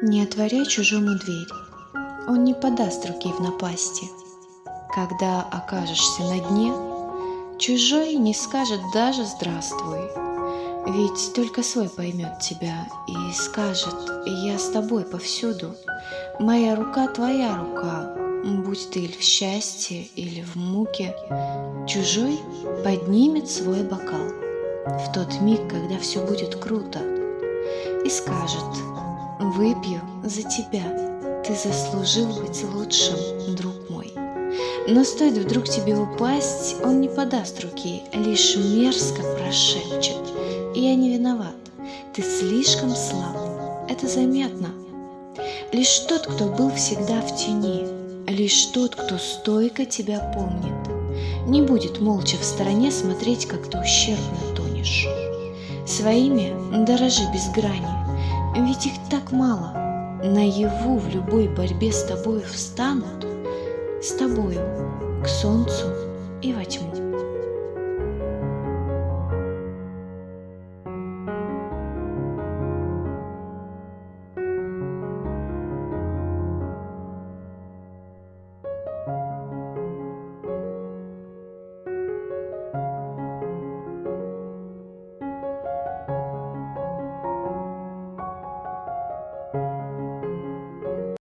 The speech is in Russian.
Не отворяй чужому дверь, он не подаст руки в напасти. Когда окажешься на дне, чужой не скажет даже «здравствуй», ведь только свой поймет тебя и скажет «я с тобой повсюду, моя рука твоя рука, будь ты или в счастье, или в муке». Чужой поднимет свой бокал в тот миг, когда все будет круто, и скажет «выпью за тебя, ты заслужил быть лучшим, друг мой». Но стоит вдруг тебе упасть, он не подаст руки, лишь мерзко прошепчет – я не виноват. Ты слишком слаб. Это заметно. Лишь тот, кто был всегда в тени, лишь тот, кто стойко тебя помнит, не будет молча в стороне смотреть, как ты ущербно тонешь. Своими дорожи без грани, ведь их так мало. Наяву в любой борьбе с тобою встанут, с тобою к солнцу и во тьму.